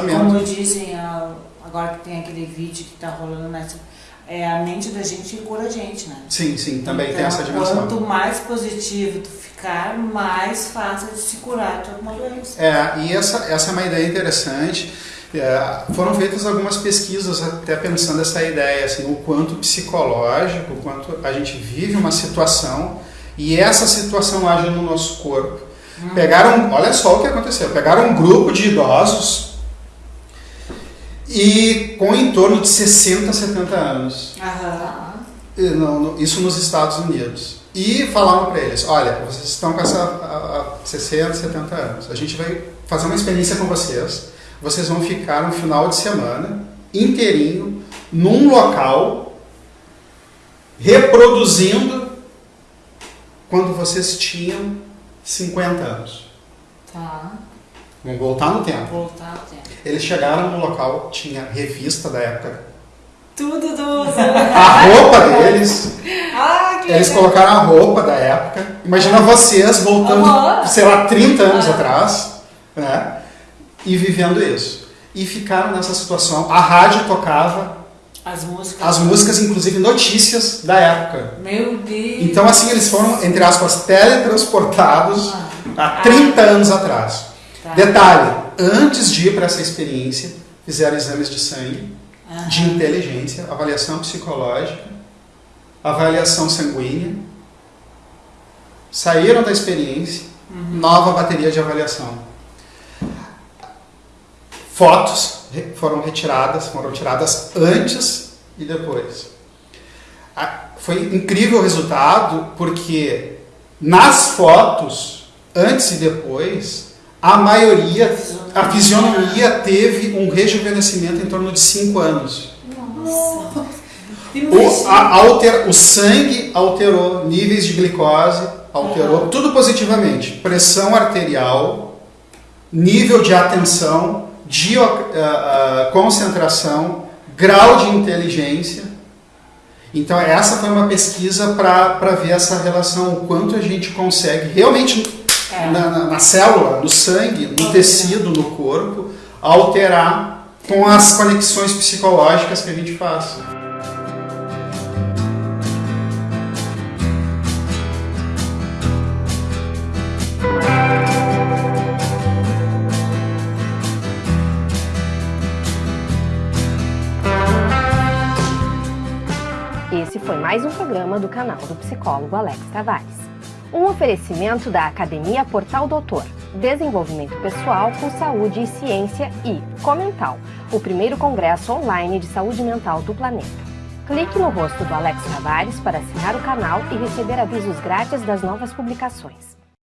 pensamento. Como dizem, agora que tem aquele vídeo que está rolando nessa. É a mente da gente cura a gente, né? Sim, sim, também então, tem essa dimensão. Quanto mais positivo tu ficar, mais fácil de se curar de alguma doença. É, e essa, essa é uma ideia interessante. É, foram feitas algumas pesquisas até pensando essa ideia, assim, o quanto psicológico, o quanto a gente vive uma situação e essa situação age no nosso corpo. Hum. Pegaram, olha só o que aconteceu, pegaram um grupo de idosos e com em torno de 60, 70 anos. Uhum. Isso nos Estados Unidos. E falaram para eles: olha, vocês estão com essa a, a 60, 70 anos. A gente vai fazer uma experiência com vocês. Vocês vão ficar um final de semana inteirinho num local reproduzindo quando vocês tinham 50 anos. Tá. Vamos voltar no tempo. Voltar no tempo. Eles chegaram no local, tinha revista da época. Tudo do. A roupa deles. ah, que eles legal. colocaram a roupa da época. Imagina vocês voltando, Aham. sei lá, 30 anos Ah. atrás, né? E vivendo isso. E ficaram nessa situação. A rádio tocava As músicas. as músicas, inclusive notícias da época. Meu Deus. Então, assim, eles foram, entre aspas, teletransportados há 30 anos atrás. Tá. Detalhe, antes de ir para essa experiência, fizeram exames de sangue, Aham. de inteligência, avaliação psicológica, avaliação sanguínea, saíram da experiência, nova bateria de avaliação. Fotos foram retiradas, foram tiradas antes e depois. Foi incrível o resultado, porque nas fotos, antes e depois, a maioria, a fisionomia teve um rejuvenescimento em torno de 5 anos. Nossa. O, a- altera- o sangue alterou, níveis de glicose alterou, tudo positivamente. Pressão arterial, nível de atenção, de ah, ah, concentração, grau de inteligência. Então, essa foi uma pesquisa para ver essa relação, o quanto a gente consegue realmente É. na, na- na célula, no sangue, no tecido, no corpo, alterar com as conexões psicológicas que a gente faz. Esse foi mais um programa do canal do psicólogo Alex Tavares. Um oferecimento da Academia Portal Doutor, Desenvolvimento Pessoal com Saúde e Ciência e Comental, o primeiro congresso online de saúde mental do planeta. Clique no rosto do Alex Tavares para assinar o canal e receber avisos grátis das novas publicações.